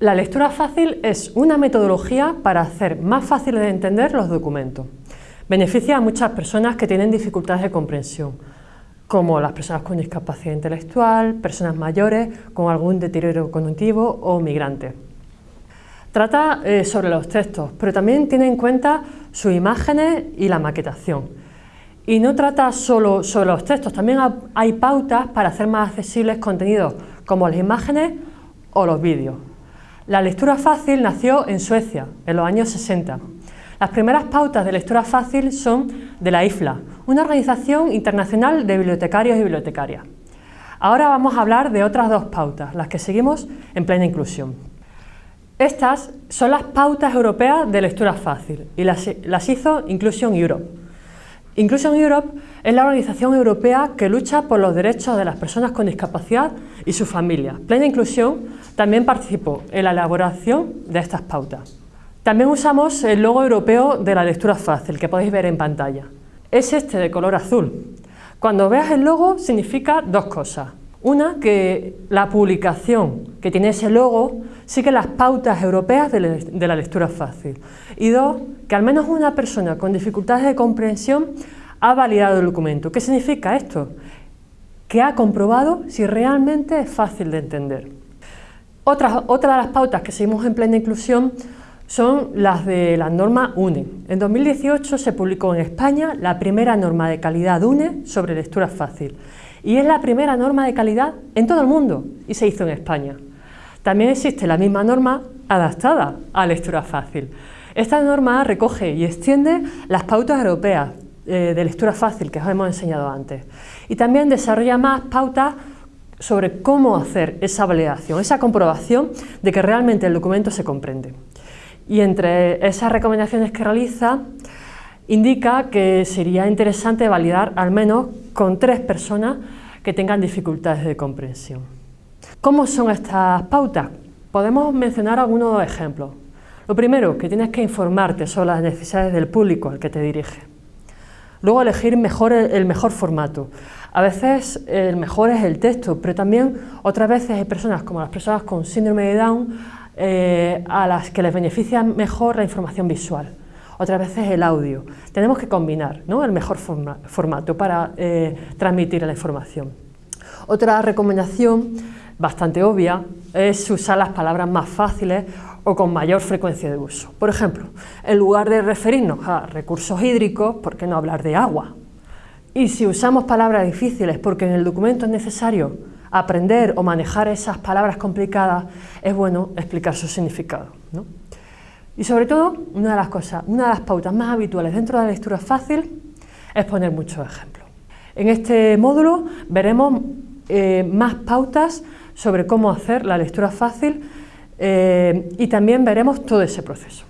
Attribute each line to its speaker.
Speaker 1: La lectura fácil es una metodología para hacer más fáciles de entender los documentos. Beneficia a muchas personas que tienen dificultades de comprensión, como las personas con discapacidad intelectual, personas mayores con algún deterioro cognitivo o migrantes. Trata eh, sobre los textos, pero también tiene en cuenta sus imágenes y la maquetación. Y no trata solo sobre los textos, también hay pautas para hacer más accesibles contenidos como las imágenes o los vídeos. La lectura fácil nació en Suecia, en los años 60. Las primeras pautas de lectura fácil son de la IFLA, una organización internacional de bibliotecarios y bibliotecarias. Ahora vamos a hablar de otras dos pautas, las que seguimos en plena inclusión. Estas son las pautas europeas de lectura fácil y las, las hizo Inclusion Europe. Inclusion Europe es la organización europea que lucha por los derechos de las personas con discapacidad y sus familias. Plena Inclusión también participó en la elaboración de estas pautas. También usamos el logo europeo de la lectura fácil, que podéis ver en pantalla. Es este de color azul. Cuando veas el logo significa dos cosas. Una, que la publicación que tiene ese logo sigue las pautas europeas de, la lectura fácil. Y dos, que al menos una persona con dificultades de comprensión ha validado el documento. ¿Qué significa esto? Que ha comprobado si realmente es fácil de entender. Otra, otra de las pautas que seguimos en plena inclusión son las de la norma UNE. En 2018 se publicó en España la primera norma de calidad UNE sobre lectura fácil y es la primera norma de calidad en todo el mundo y se hizo en España. También existe la misma norma adaptada a lectura fácil. Esta norma recoge y extiende las pautas europeas eh, de lectura fácil que os hemos enseñado antes y también desarrolla más pautas sobre cómo hacer esa validación, esa comprobación de que realmente el documento se comprende. Y entre esas recomendaciones que realiza, indica que sería interesante validar al menos con tres personas que tengan dificultades de comprensión. ¿Cómo son estas pautas? Podemos mencionar algunos ejemplos. Lo primero, que tienes que informarte sobre las necesidades del público al que te dirige. Luego, elegir mejor el mejor formato. A veces el mejor es el texto, pero también otras veces hay personas como las personas con síndrome de Down eh, a las que les beneficia mejor la información visual otras veces el audio. Tenemos que combinar el mejor formato para eh, transmitir la información. Otra recomendación bastante obvia es usar las palabras más fáciles o con mayor frecuencia de uso. Por ejemplo, en lugar de referirnos a recursos hídricos, ¿por qué no hablar de agua? Y si usamos palabras difíciles porque en el documento es necesario aprender o manejar esas palabras complicadas, es bueno explicar su significado. Y sobre todo, una de las cosas, una de las pautas más habituales dentro de la lectura fácil es poner muchos ejemplos. En este módulo veremos eh, más pautas sobre cómo hacer la lectura fácil eh, y también veremos todo ese proceso.